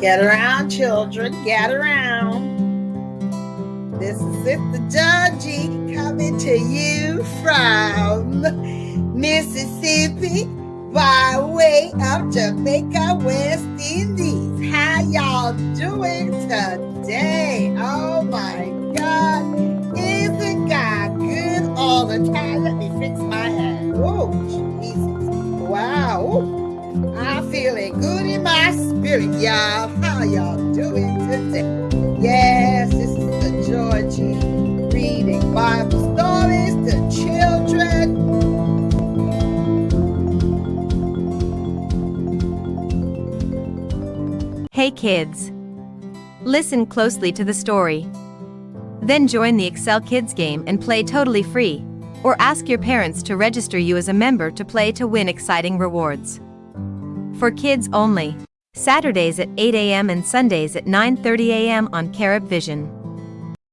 Get around, children, get around. This is Sister Georgie coming to you from Mississippi by way of Jamaica, West Indies. How y'all doing today? Oh my God. Isn't God good all the time? Let me fix my hand. Oh, Jesus. Feeling good in my spirit, y'all. How y'all doing today? Yes, this is the Georgie reading Bible stories to children. Hey kids! Listen closely to the story. Then join the Excel Kids game and play totally free, or ask your parents to register you as a member to play to win exciting rewards. For kids only. Saturdays at 8 a.m. and Sundays at 9:30 a.m. on Carib Vision.